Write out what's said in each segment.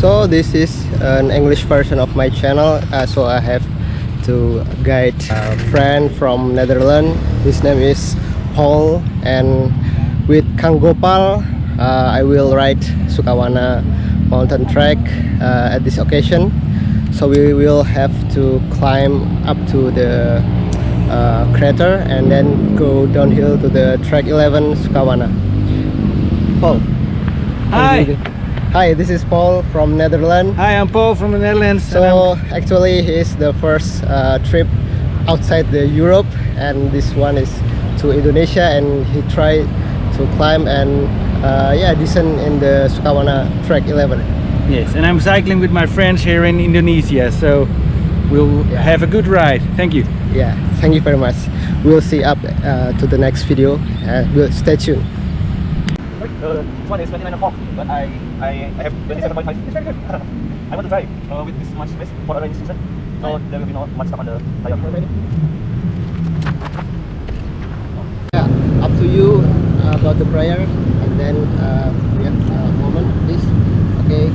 so this is an English version of my channel. Uh, so I have to guide a friend from Netherlands. His name is Paul. And with Kang Gopal uh, I will ride Sukawana mountain trek uh, at this occasion. So we will have to climb up to the uh, crater and then go downhill to the track 11 Sukawana. Paul Hi. Hi, this is Paul from Netherlands. Hi, I'm Paul from the Netherlands. So actually, it's the first uh, trip outside the Europe, and this one is to Indonesia, and he tried to climb and uh, yeah, descend in the Sukawana Track 11. Yes, and I'm cycling with my friends here in Indonesia, so we'll Yeah. have a good ride. Thank you. Yeah, thank you very much. We'll see up uh, to the next video. Uh, we'll stay tuned. Uh, this one is 29 o'clock, but I, I, I have 27.5. It's very good. I want to try uh, with this much space for a rainy season, so there will be not much stuff on the tire. Yeah, up to you uh, about the prayer, and then uh, yeah, a moment, please. Okay.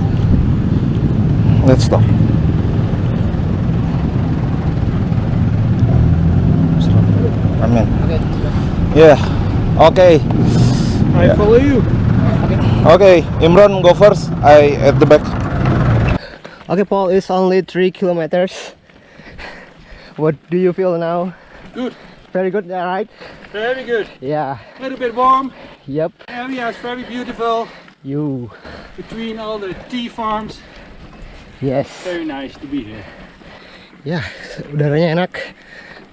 Let's stop. Amen. Okay. Yeah. Okay. I Yeah. follow you. Okay. Imran go first. I at the back. Okay, Paul, it's only three kilometers. What do you feel now? Good. Very good, right? Very good. Yeah. A little bit warm. Yep. Area is very beautiful. You. Between all the tea farms. Yes. Very nice to be here. Ya, udaranya enak.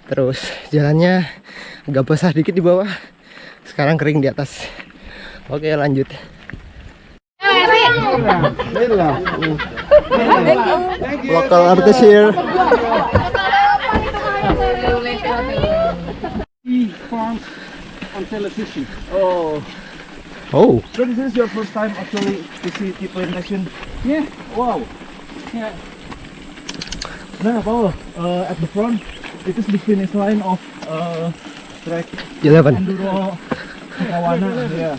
Terus jalannya agak basah dikit di bawah. Sekarang kering di atas. Oke, lanjut. Local artist here. Tea farms on television. Oh. So this is your first time actually to see tea plantation. Yeah. Wow. Yeah. Nah, Paul, uh, at the front, it is the finish line of uh, track 11. Enduro Kawana. Yeah.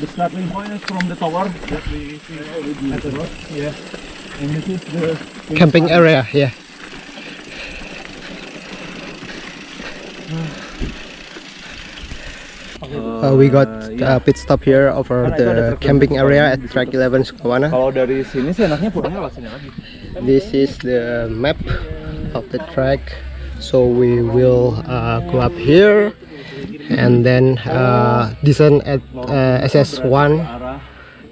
The starting point is from the tower that we see at the road. Yeah. And this is the Camping line. area, yeah. Uh, we got a pit stop here over the camping area at track 11 Sukawana. Kalau dari sini sih enaknya pulangnya lewat sini lagi. This is the map of the track. So we will uh, go up here and then uh, descend at uh, SS1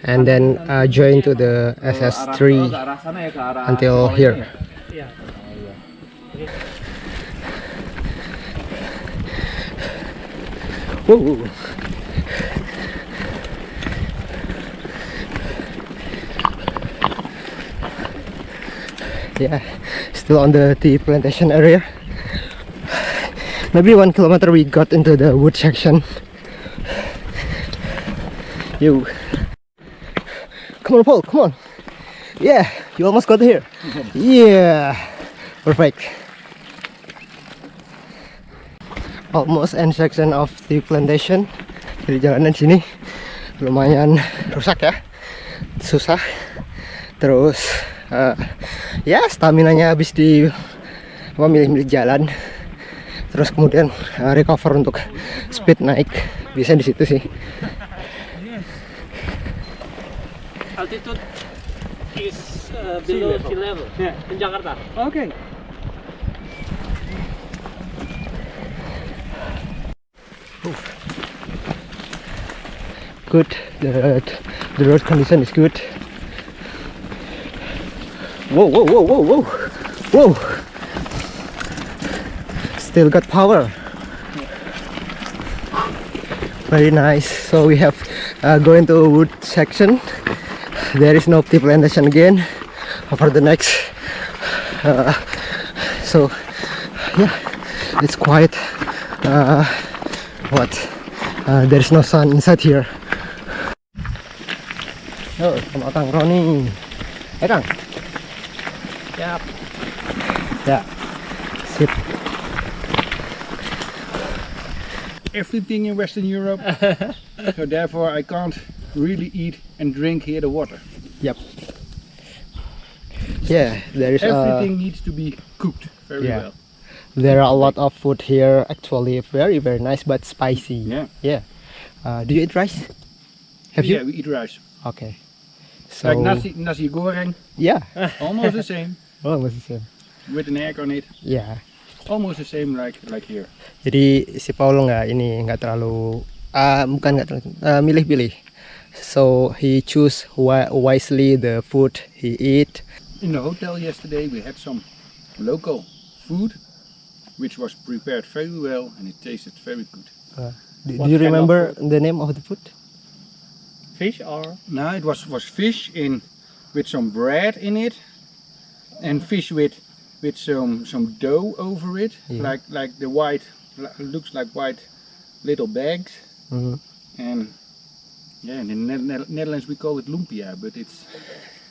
and then uh, join to the SS3 arah sana ya ke arah until here. Whoa. Yeah, still on the tea plantation area. Maybe one kilometer we got into the wood section. You. Come on, Paul, come on. Yeah, you almost got here. Yeah, perfect. almost end section of the plantation dari jalanan sini lumayan rusak ya susah terus eh, ya stamina nya habis di apa milih-milih jalan terus kemudian eh, recover untuk speed naik. Bisa di situ sih. Altitude is uh, below sea level. Yeah. in Jakarta. Okay. good. The, the road condition is good. Whoa whoa whoa whoa whoa. Whoa still got power very nice so we have uh, going to wood section there is no tea plantation again over the next uh, so yeah it's quiet uh, what uh, there's no sun inside here Oh, sama Kang Roni. Eh Kang? Yap. Ya. Sip. Everything in Western Europe. so therefore I can't really eat and drink here the water. Yep. Yeah, there is Everything needs to be cooked very Yeah. well. there are a lot of food here. Actually, very very nice but spicy. Yeah. Yeah. Uh, do you eat rice? Have yeah, you? Yeah, we eat rice. Okay. So like nasi, nasi goreng, yeah, almost the same, almost the same. with an egg on it. Yeah. Almost the same like like here. Jadi si Paulo nggak ini nggak terlalu ah bukan nggak terlalu ah, milih-pilih. So he choose wi- wisely the food he eat. In the hotel yesterday we had some local food which was prepared very well and it tasted very good. Uh, do, do you remember the name of the food? Fish or Now it was was fish in with some bread in it and fish with with some some dough over it Yeah. like like the white looks like white little bags Mhm. and yeah in the Ne- Ne- Netherlands we call it lumpia but it's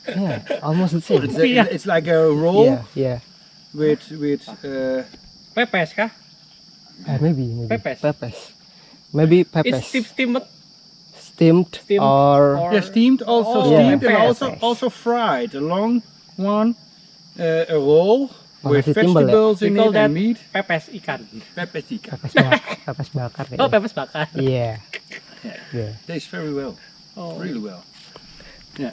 Yeah, almost the same. it's, a- it's like a roll Yeah, yeah. with with uh, pepes kah? Uh, maybe, maybe. Pepes. Pepes. Maybe pepes. It's steam steamed. steamed, steamed or, or- yeah steamed also Oh, steamed yeah. and also also fried a long one uh, a roll Oh, with nasi timbel ya? vegetables We in call it and meat pepes ikan. pepes ikan. pepes, bak pepes bakar. Oh, kayaknya. pepes bakar. Yeah. Yeah. tastes very well Oh. really well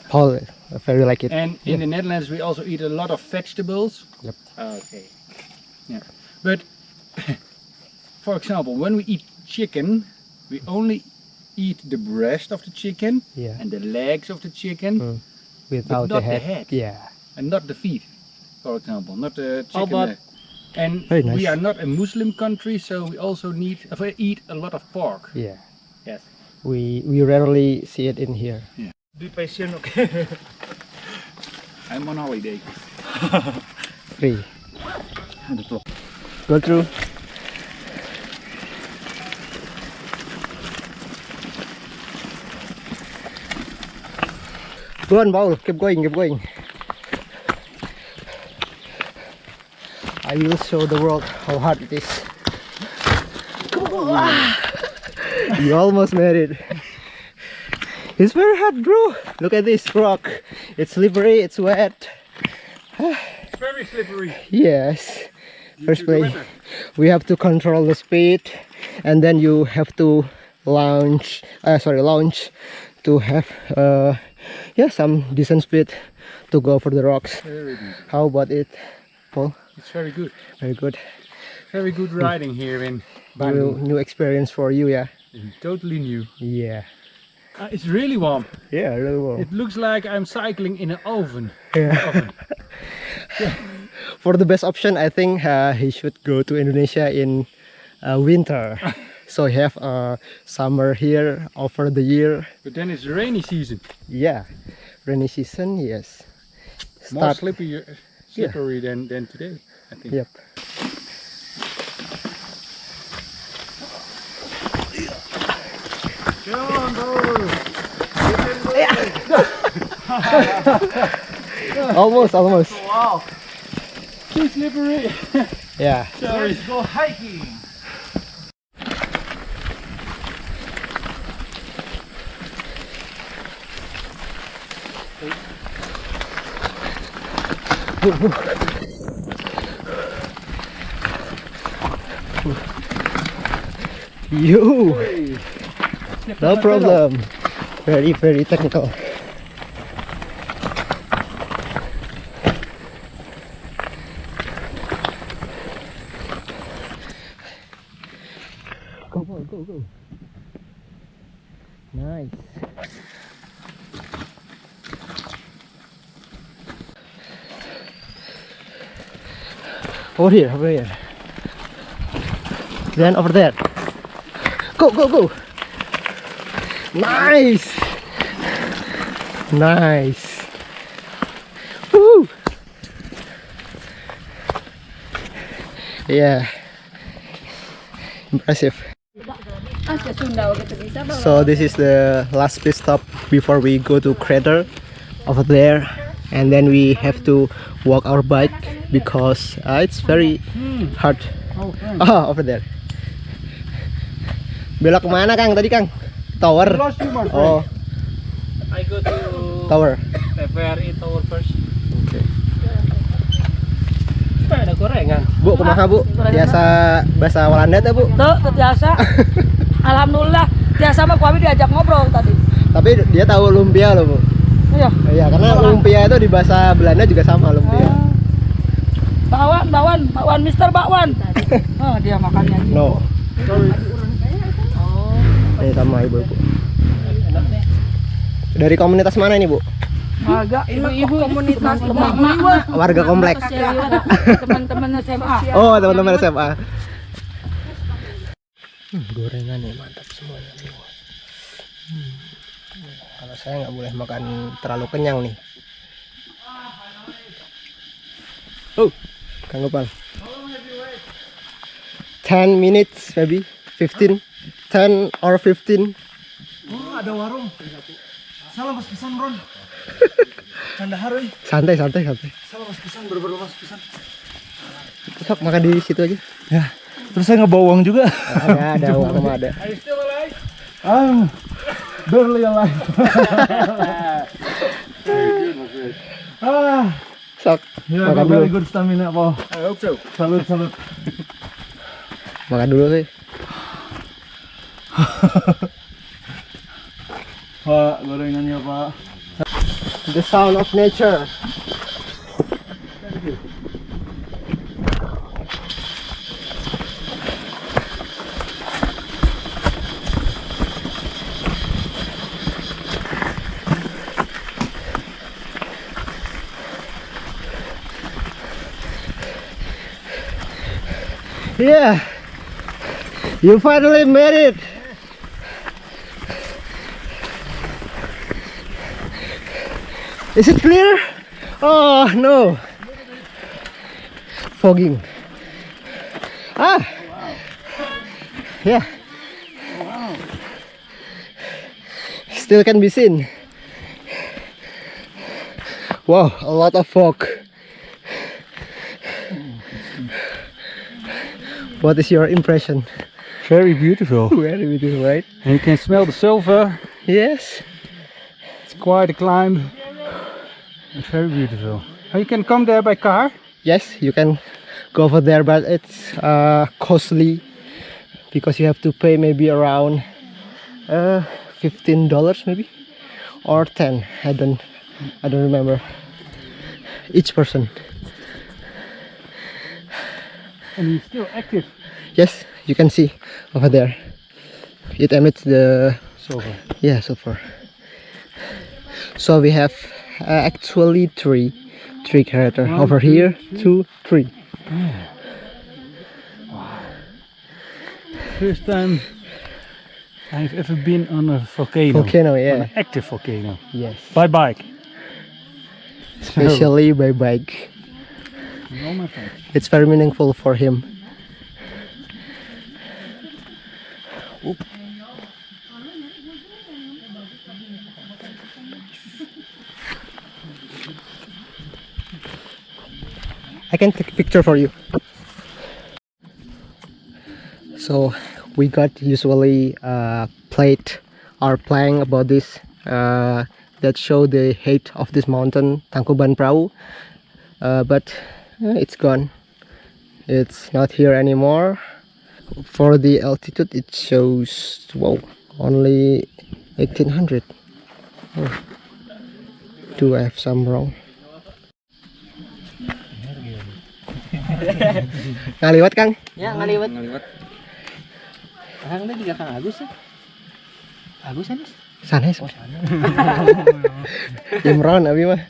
Paul uh, very like it. And in the Netherlands, we also eat a lot of vegetables. Yep. Okay. Yeah. But, for example, when we eat chicken, we only eat the breast of the chicken Yeah. and the legs of the chicken, Mm. Without not the the head. head. Yeah. and not the feet, for example, not the How chicken oh, about- And Very nice. we are not a Muslim country, so we also need we eat a lot of pork. Yeah. Yes. We we rarely see it in here. Yeah. Be patient, okay? I'm on holiday. Free. Go through. Go on, Paul. Keep going, keep going. I will show the world how hard it is. you almost made it. It's very hard, bro. Look at this rock. It's slippery, it's wet. It's very slippery. Yes. First play, we have to control the speed, and then you have to launch. Uh, sorry, launch to have uh, yeah some decent speed to go for the rocks. How about it, Paul? It's very good. Very good. Very good riding here in New, new experience for you, yeah. Totally new. Yeah. Uh, it's really warm. Yeah, really well. It looks like I'm cycling in an oven. Yeah. oven. For the best option, I think uh, he should go to Indonesia in uh, winter. so he have uh, summer here over the year. But then it's rainy season. Yeah, rainy season. Yes. More Start. Slippery, slippery than, than today, I think. Yep. almost, almost. Wow, Too slippery. Yeah. Sorry. let's go hiking. You. No problem. Very, very technical. Go, go, go, go. Nice. Over here, over here. Then over there. Go, go, go. Nice. Nice. Woo. Yeah. Impressive. So this is the last pit stop before we go to crater over there and then we have to walk our bike because uh, it's very hard. Ah, over there. Belok ke mana Kang tadi Kang? Tower. Oh, I go to tower. the ferry tower first. Okay. Gorengan. Bu, kumaha Bu? Biasa bahasa Walanda tuh Bu? Tuh, tuh biasa. Alhamdulillah, biasa mah kami diajak ngobrol tadi. Tapi dia tahu lumpia loh Bu. Iya. Iya, karena lumpia itu di bahasa Belanda juga sama lumpia. Bakwan, bakwan, bakwan, Mister Bakwan. Oh, dia makannya gitu. No. Oh, Ini sama ibu-ibu. Dari komunitas mana ini Bu? agak ibu-ibu komunitas emak-emak. Warga kompleks. Teman-teman SMA. Oh, teman-teman SMA. Hmm, gorengan nih mantap semuanya saya nggak boleh makan terlalu kenyang nih. Oh, Kang Gopal. 10 minutes maybe 15 10 or 15 Oh, ada warung. Salah mas pisan, Ron. Canda haruy. santai santai santai Salah mas pisan, bener-bener mas pisan. sok makan di situ aja Ya. Terus saya ngebawa uang juga. ada ada uang ada Ah, barely alive. ah, sok ya, makan very dulu good stamina, po. I hope so. Salut, salut. makan dulu sih Pak, gorengannya, Pak. the sound of nature Yeah, you finally made it. Is it clear? Oh no. Fogging. Ah. Yeah. Still can be seen. Wow, a lot of fog. What is your impression? Very beautiful. Very beautiful, right? And you can smell the sulfur. Yes. It's quite a climb. It's very beautiful. Oh, you can come there by car. Yes, you can go over there, but it's uh, costly because you have to pay maybe around uh, fifteen dollars, maybe or ten. I don't, I don't remember. Each person. And he's still active. Yes, you can see over there. It emits the Sulfur. yeah so far. So we have uh, actually three, three character One, over two, here. Two, three. First time I've ever been on a volcano. Volcano, On yeah. an active volcano. Yes. By bike. Especially by bike. With all my friends. It's very meaningful for him. Oop. I can take a picture for you. So we got usually uh, plate or playing about this uh, that show the height of this mountain Tangkuban Perahu uh, but it's gone it's not here anymore for the altitude it shows wow only 1800 oh. do I have some wrong ngaliwat Kang Ya ngaliwat. Ngaliwat. Kang juga Kang Agus ya. Agus ya, Mas? sanes Imron abi mah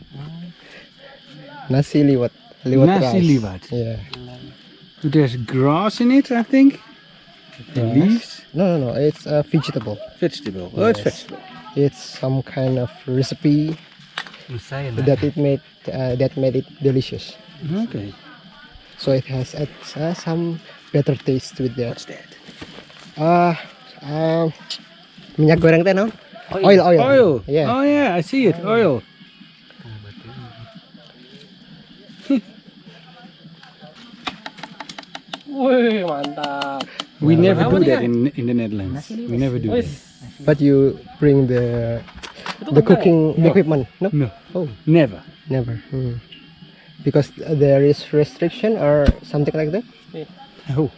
nasi liwat liwat Nasi rice. liwat. yeah There's grass in it, I think. The Grass? leaves. no no no it's a vegetable Vegetable. Oh, it's vegetable. it's some kind of recipe that it made uh, that made it delicious Okay. so it has uh, uh, some better taste with that What's that? uh, uh, minyak goreng teh no? oil oil Oil. yeah Oh yeah, I see it. Oil. mantap. We Well, never do that guys? in in the Netherlands. We never do Wih, that. but you bring the the cooking No. equipment no No, oh never. never hmm. because there is restriction or something like that Oh,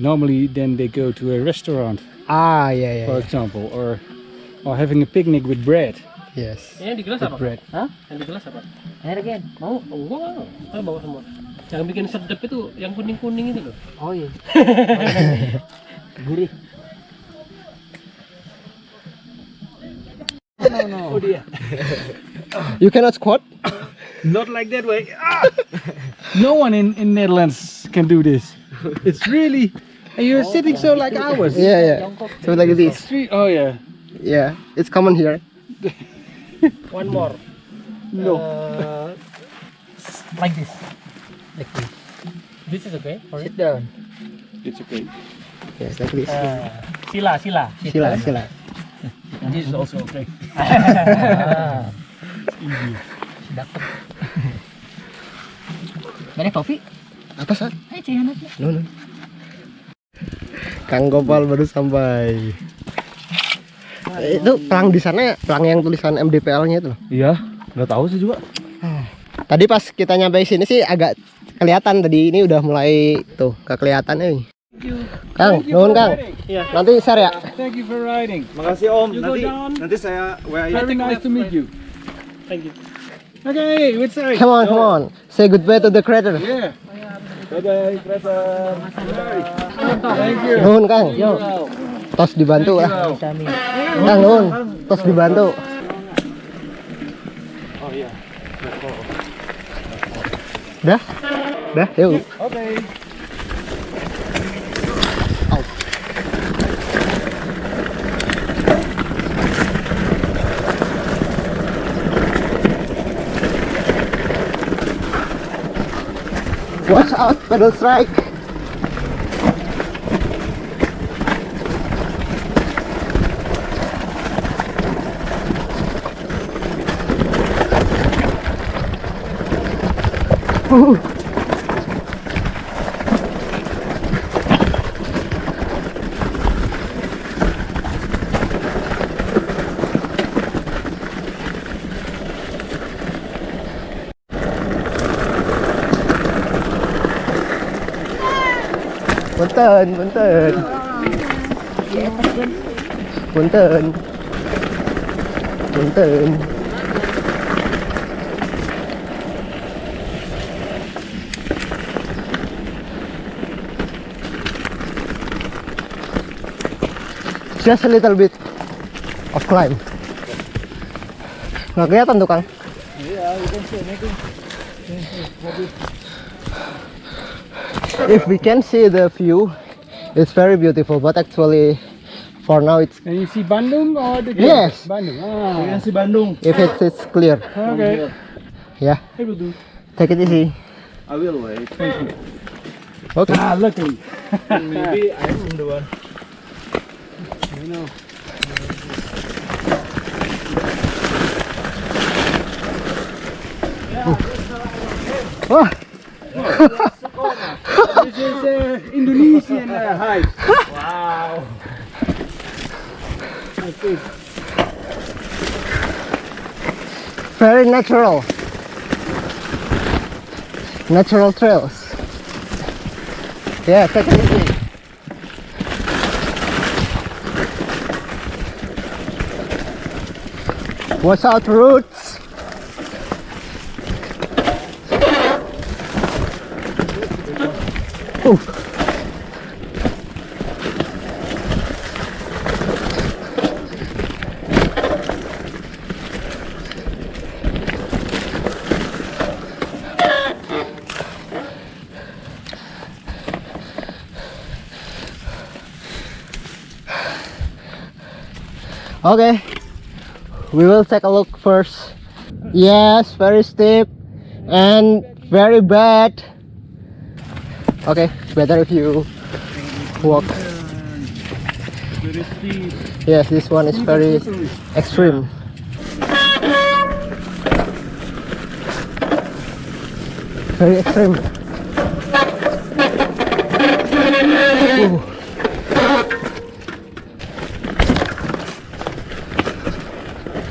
normally then they go to a restaurant, ah yeah yeah, for yeah. example, or or having a picnic with bread. yes Yang di gelas apa? bread. Hah? Yang di gelas apa? Air again. Mau? Oh, enggak. Saya bawa semua. Yang bikin sedep itu yang kuning-kuning itu loh. Oh iya. Gurih. No, no. Oh dear. you cannot squat Not like that way. Ah! no one in in Netherlands can do this. It's really, and you're sitting so like ours. yeah yeah so like this Three, oh yeah. yeah it's common here One more. No. Uh, like this. Like this. This is okay for it. Sit down. It's okay. yes like this Uh, sila, sila. sila sila This is also okay. Ah. Dapat. Mana kopi? apa sah Ayo cihan aja. no no Kang Gopal baru sampai Eh, itu pelang di sana pelang yang tulisan MDPL-nya itu loh. Iya, nggak tahu sih juga. Tadi pas kita nyampe sini sih agak kelihatan tadi ini udah mulai tuh gak kelihatan nih. Kang, Thank you nuhun Kang. riding. Nanti share ya. Thank you for riding. Makasih Om. You nanti nanti saya WA Very nice to meet you. Thank you. Okay, which side? Come on, come on. Say goodbye to the creator. Yeah. Bye bye, Present. Thank you. Nuhun Kang. Yo. Tos dibantu lah. Kami. Kang nuhun. Tos dibantu. Oh iya. Dah? Dah, yuk. Okay. Watch out, pedal strike. Punten, punten. Punten. Punten. Just a little bit of climb. Nggak kelihatan tuh, Kang. If we can see the view it's very beautiful but actually for now it's And you see Bandung or the Yes. Bandung. Ah. si Bandung. if it's, it's clear Okay. yeah I will do. take it easy I will wait. okay Ah, luckily. Maybe I'm the one. You know. Wah, Uh, Indonesian uh, hike. Wow. Very natural. Natural trails. Yeah take it easy. Watch out roots Ooh. Okay, we will take a look first. Yes, very steep and very bad. Okay, better if you walk. Yes, this one is very extreme. Very extreme. Ooh.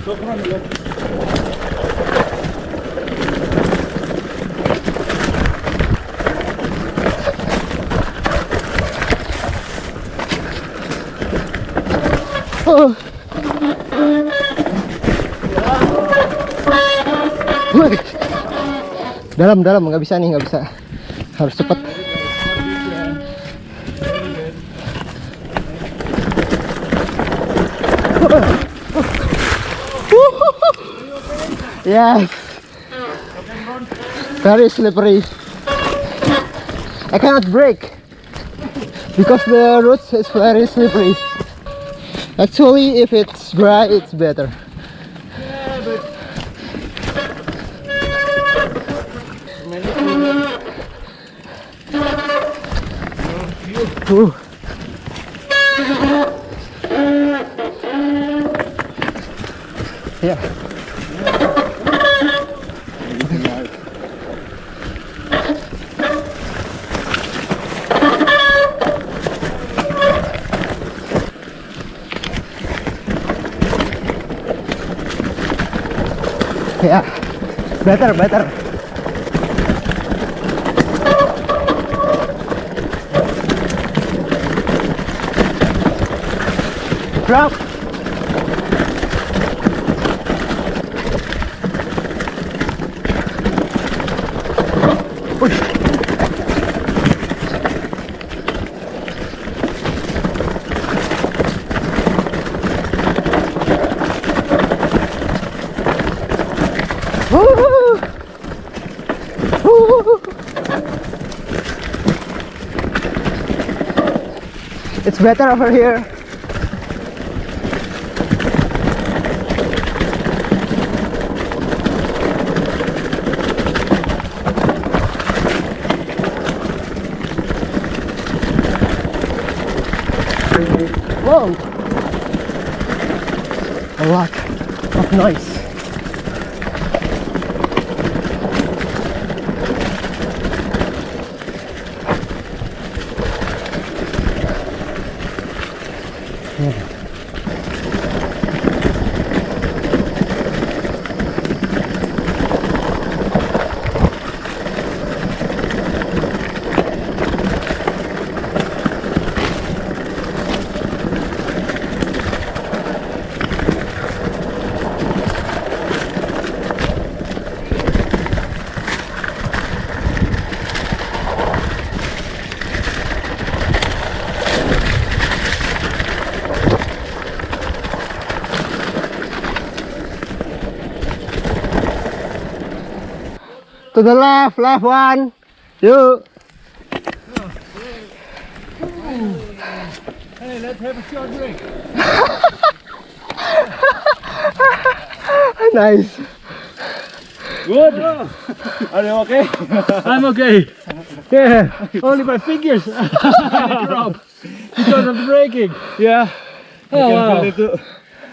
Oh. dalam dalam nggak bisa nih nggak bisa harus cepet. Oh. Yes. Very slippery. I cannot break because the road is very slippery. Actually, if it's dry, it's better. Ooh. Yeah. Yeah. Better, better. Drop. Push. It's better over here. Whoa! A lot of noise. Yeah. To the left, left one. You. Hey, let's have a short drink. Nice. Good. Are you okay? I'm okay. Yeah, only my fingers drop because of the braking. Yeah. Oh, wow.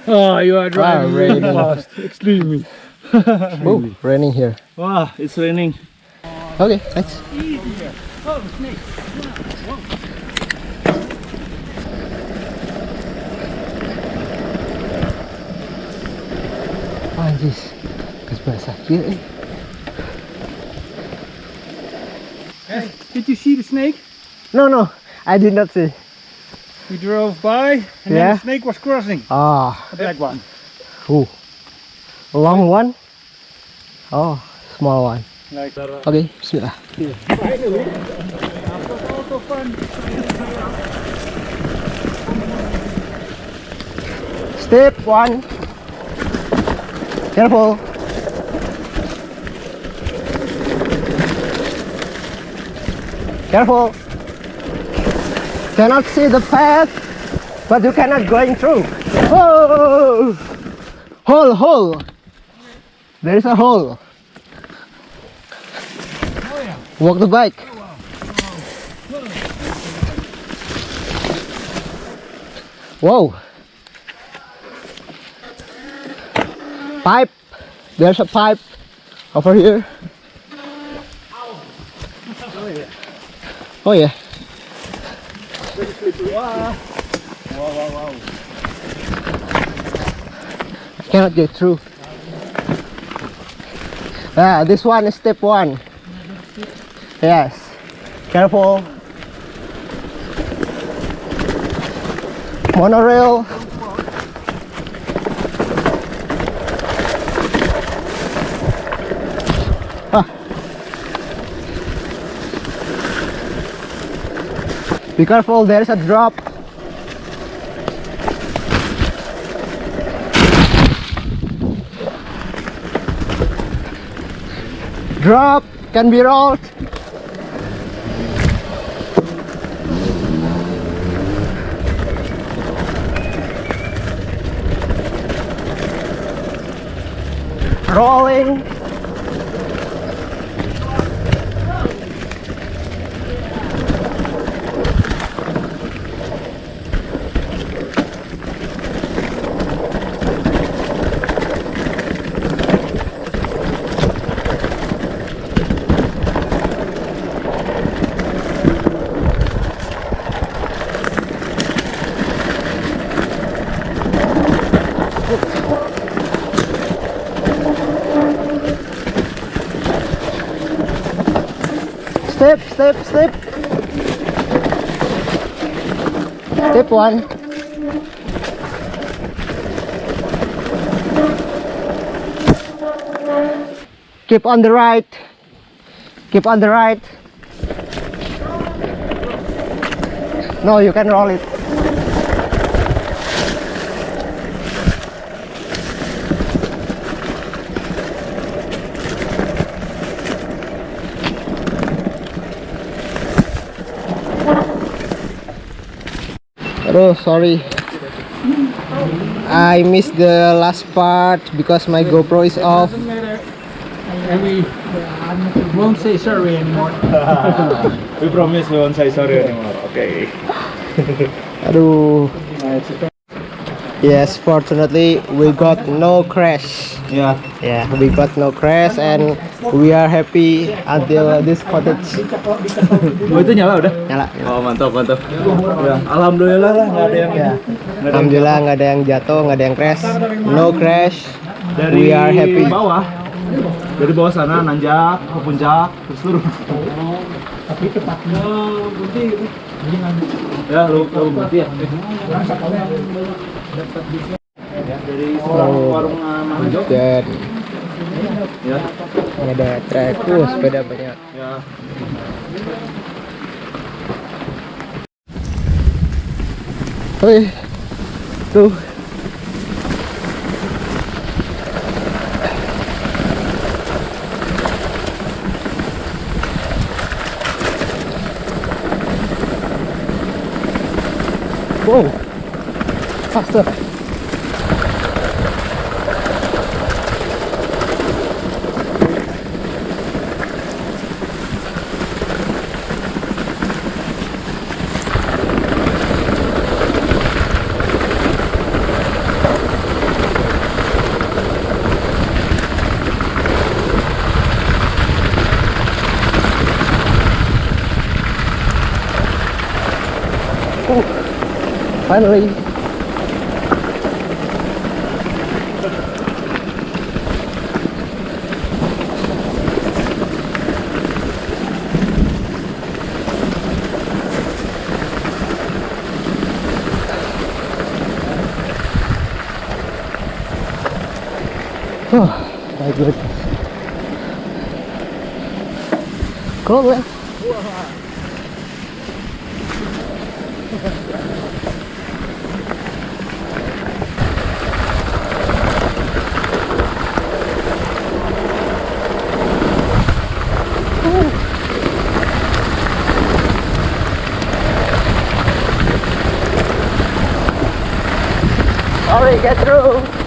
oh you are driving ah, Wow, really fast. fast. Extremely. Oh, raining here. Wow, it's raining. Okay, thanks. Oh, snake. Anjis. Kesebelah sakit eh. Hey, did you see the snake? No, no. I did not see. We drove by and then the snake was crossing. Ah, A black one. ooh. A long one? Oh, small one. Like. Okay, bismillah. Finally, after all the fun. Step one. Careful. Careful. Cannot see the path, but you cannot going through. Oh! Hole, hole. There is a hole. Walk the bike. Whoa. Pipe. There's a pipe over here. Oh yeah. Cannot get through. Ah, this one is step one. Yes. Careful. Monorail. Ah. Be careful, there's a drop. Drop can be rolled. Rolling. Step, step, step. Step one. Keep on the right. Keep on the right. No, you can roll it. Oh, sorry. I missed the last part because my GoPro is off. Doesn't matter. And we won't say sorry anymore. We promise we won't say sorry anymore. Okay. Aduh. Yes, fortunately we got no crash. Yeah. Yeah, we got no crash and we are happy until this cottage. Oh itu nyala udah? Nyala. Oh mantap mantap. Ya, Alhamdulillah lah nggak ada yang Ya. Alhamdulillah nggak ada yang jatuh, nggak ada yang crash. No crash. dari We are happy. bawah dari bawah sana nanjak ke puncak terus turun Tapi tepatnya berhenti. ya lu lu berhenti ya ya dari warung warung uh, Manjo Dan ya. Ada trek, uh, sepeda banyak. ya. Tuh. Wow, faster. Oh, finally. Oh, my goodness. Cool, man. Sorry, get through.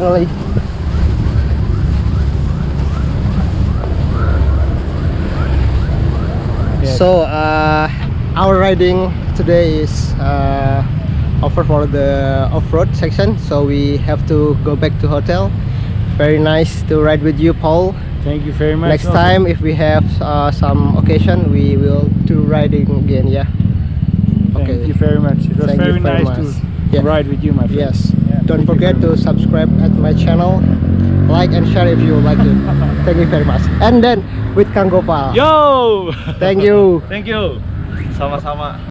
Finally. Yes. So uh, our riding today is uh, over for the off-road section. So we have to go back to hotel. Very nice to ride with you, Paul. Thank you very much. Next also. time, if we have uh, some occasion, we will do riding again. Yeah. Thank Okay. you very much. It was Thank very very nice much. to Yeah. ride with you, my friend. Yes. Don't forget to subscribe at my channel, like and share if you like it. Thank you very much. And then with Kang Gopal. Yo! Thank you. Thank you. Sama-sama.